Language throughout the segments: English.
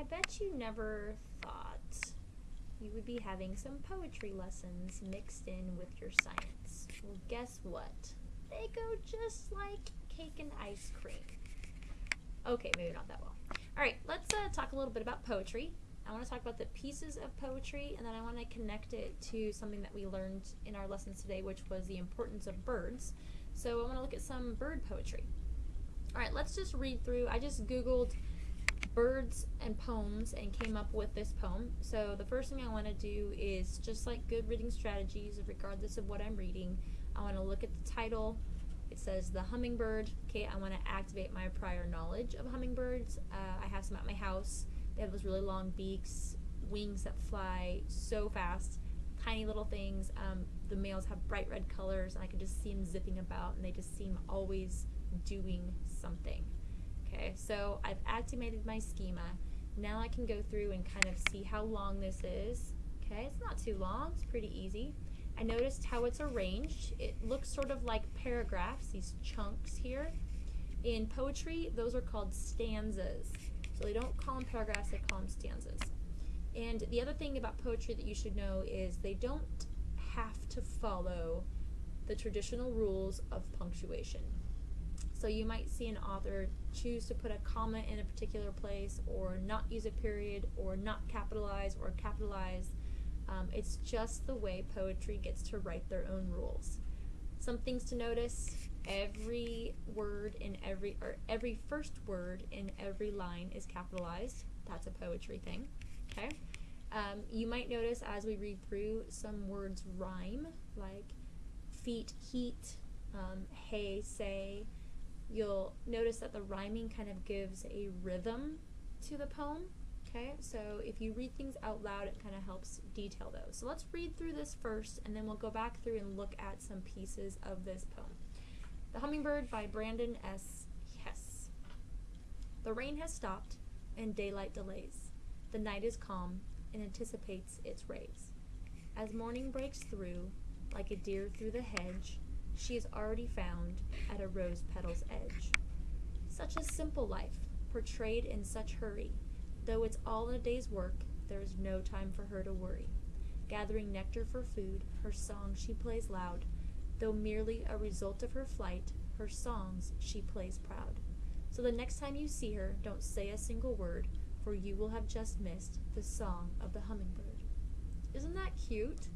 I bet you never thought you would be having some poetry lessons mixed in with your science. Well, guess what? They go just like cake and ice cream. Okay, maybe not that well. All right, let's uh, talk a little bit about poetry. I want to talk about the pieces of poetry, and then I want to connect it to something that we learned in our lessons today, which was the importance of birds. So I want to look at some bird poetry. All right, let's just read through. I just Googled birds and poems and came up with this poem. So the first thing I want to do is just like good reading strategies, regardless of what I'm reading, I want to look at the title. It says the hummingbird. Okay, I want to activate my prior knowledge of hummingbirds. Uh, I have some at my house. They have those really long beaks, wings that fly so fast, tiny little things. Um, the males have bright red colors, and I can just see them zipping about, and they just seem always doing something. Okay, so I've activated my schema. Now I can go through and kind of see how long this is. Okay, it's not too long, it's pretty easy. I noticed how it's arranged. It looks sort of like paragraphs, these chunks here. In poetry, those are called stanzas. So they don't call them paragraphs, they call them stanzas. And the other thing about poetry that you should know is they don't have to follow the traditional rules of punctuation. So you might see an author choose to put a comma in a particular place or not use a period or not capitalize or capitalize. Um, it's just the way poetry gets to write their own rules. Some things to notice, every word in every, or every first word in every line is capitalized. That's a poetry thing, okay? Um, you might notice as we read through some words rhyme, like feet, heat, um, hey, say, you'll notice that the rhyming kind of gives a rhythm to the poem. Okay, so if you read things out loud, it kind of helps detail those. So let's read through this first, and then we'll go back through and look at some pieces of this poem. The Hummingbird by Brandon S. Hess. The rain has stopped, and daylight delays. The night is calm and anticipates its rays. As morning breaks through, like a deer through the hedge, she is already found at a rose petal's edge. Such a simple life, portrayed in such hurry. Though it's all a day's work, there is no time for her to worry. Gathering nectar for food, her song she plays loud. Though merely a result of her flight, her songs she plays proud. So the next time you see her, don't say a single word, for you will have just missed the song of the hummingbird. Isn't that cute?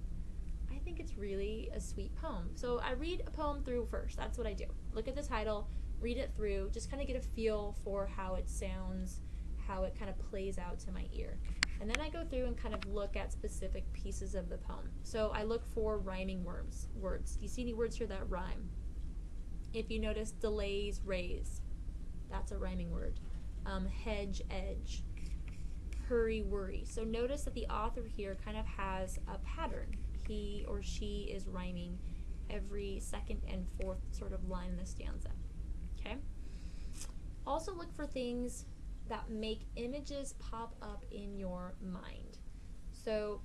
I think it's really a sweet poem. So I read a poem through first. That's what I do. Look at the title, read it through, just kind of get a feel for how it sounds, how it kind of plays out to my ear. And then I go through and kind of look at specific pieces of the poem. So I look for rhyming words. Words. Do you see any words here that rhyme? If you notice delays, rays, that's a rhyming word. Um, hedge, edge, hurry, worry. So notice that the author here kind of has a pattern he or she is rhyming every second and fourth sort of line in the stanza. Okay? Also look for things that make images pop up in your mind. So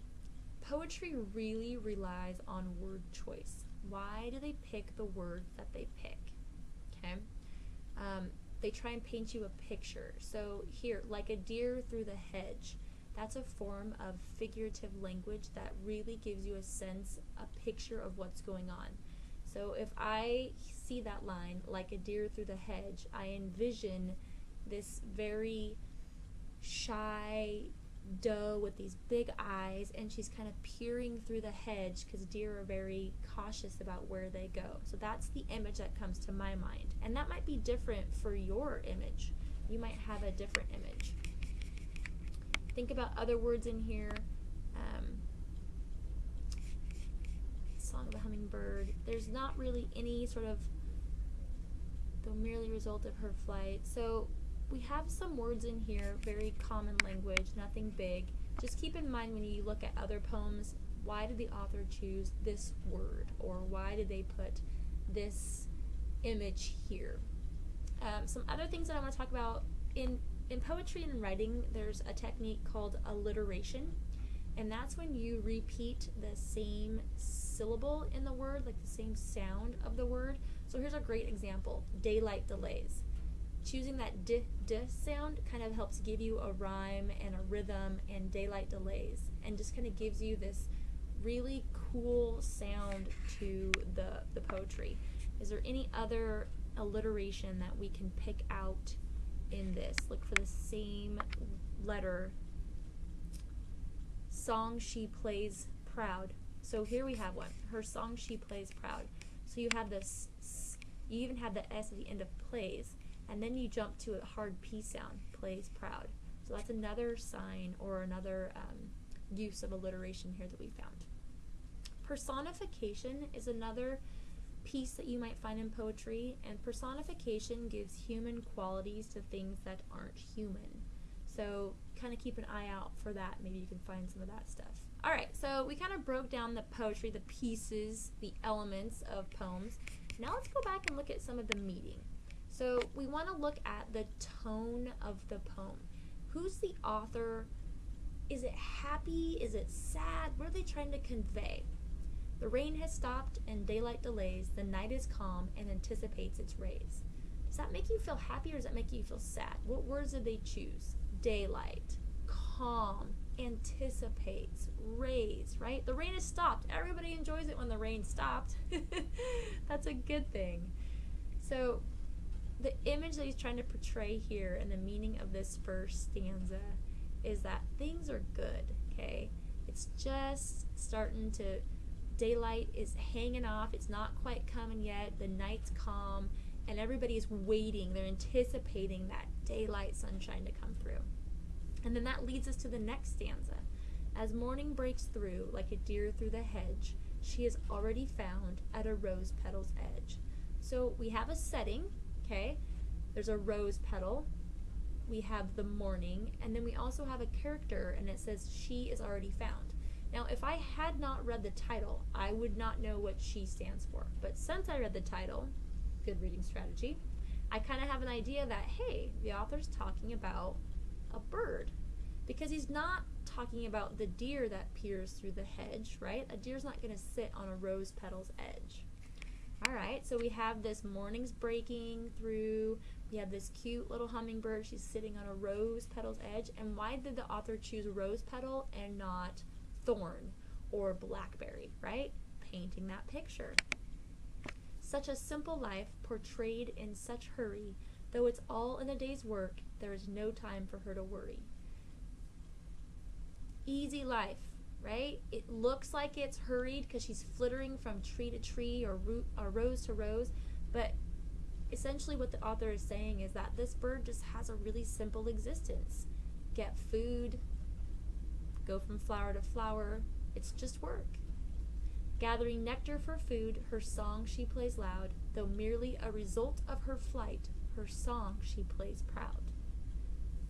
poetry really relies on word choice. Why do they pick the words that they pick? Okay? Um, they try and paint you a picture. So here, like a deer through the hedge, that's a form of figurative language that really gives you a sense, a picture of what's going on. So if I see that line, like a deer through the hedge, I envision this very shy doe with these big eyes and she's kind of peering through the hedge because deer are very cautious about where they go. So that's the image that comes to my mind. And that might be different for your image. You might have a different image. Think about other words in here. Um, Song of the Hummingbird. There's not really any sort of the merely result of her flight. So we have some words in here, very common language, nothing big. Just keep in mind when you look at other poems, why did the author choose this word? Or why did they put this image here? Um, some other things that I want to talk about in in poetry and writing, there's a technique called alliteration, and that's when you repeat the same syllable in the word, like the same sound of the word. So here's a great example daylight delays. choosing that d d sound kind of helps give you a rhyme and a rhythm and daylight delays and just kind of gives you this really cool sound to the the poetry. Is there any other alliteration that we can pick out in this? Look for the same letter. Song she plays proud. So here we have one. Her song she plays proud. So you have this, you even have the S at the end of plays, and then you jump to a hard P sound, plays proud. So that's another sign or another um, use of alliteration here that we found. Personification is another piece that you might find in poetry, and personification gives human qualities to things that aren't human. So kind of keep an eye out for that. Maybe you can find some of that stuff. All right, so we kind of broke down the poetry, the pieces, the elements of poems. Now let's go back and look at some of the meaning. So we want to look at the tone of the poem. Who's the author? Is it happy? Is it sad? What are they trying to convey? The rain has stopped and daylight delays. The night is calm and anticipates its rays. Does that make you feel happy or does that make you feel sad? What words did they choose? Daylight, calm, anticipates, rays, right? The rain has stopped. Everybody enjoys it when the rain stopped. That's a good thing. So, the image that he's trying to portray here and the meaning of this first stanza is that things are good, okay? It's just starting to, daylight is hanging off. It's not quite coming yet. The night's calm, and everybody is waiting. They're anticipating that daylight sunshine to come through. And then that leads us to the next stanza. As morning breaks through, like a deer through the hedge, she is already found at a rose petal's edge. So we have a setting, okay? There's a rose petal. We have the morning, and then we also have a character, and it says she is already found. Now, if I had not read the title, I would not know what she stands for. But since I read the title, good reading strategy, I kind of have an idea that, hey, the author's talking about a bird because he's not talking about the deer that peers through the hedge, right? A deer's not going to sit on a rose petal's edge. All right, so we have this morning's breaking through. We have this cute little hummingbird. She's sitting on a rose petal's edge. And why did the author choose rose petal and not thorn or blackberry, right? Painting that picture. Such a simple life portrayed in such hurry, though it's all in a day's work, there is no time for her to worry. Easy life, right? It looks like it's hurried because she's flittering from tree to tree or, root, or rose to rose, but essentially what the author is saying is that this bird just has a really simple existence. Get food, go from flower to flower, it's just work. Gathering nectar for food, her song she plays loud, though merely a result of her flight, her song she plays proud.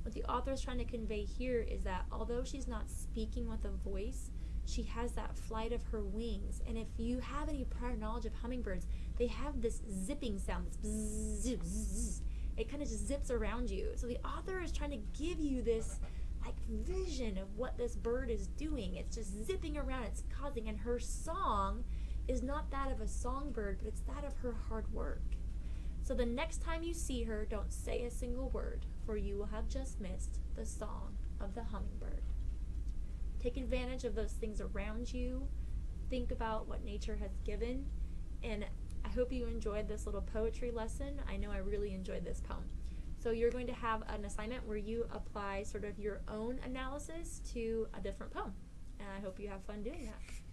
What the author is trying to convey here is that although she's not speaking with a voice, she has that flight of her wings. And if you have any prior knowledge of hummingbirds, they have this zipping sound, this bzzz, bzzz, it kind of just zips around you. So the author is trying to give you this like vision of what this bird is doing. It's just zipping around, it's causing, and her song is not that of a songbird, but it's that of her hard work. So the next time you see her, don't say a single word, for you will have just missed the song of the hummingbird. Take advantage of those things around you. Think about what nature has given. And I hope you enjoyed this little poetry lesson. I know I really enjoyed this poem. So you're going to have an assignment where you apply sort of your own analysis to a different poem. And I hope you have fun doing that.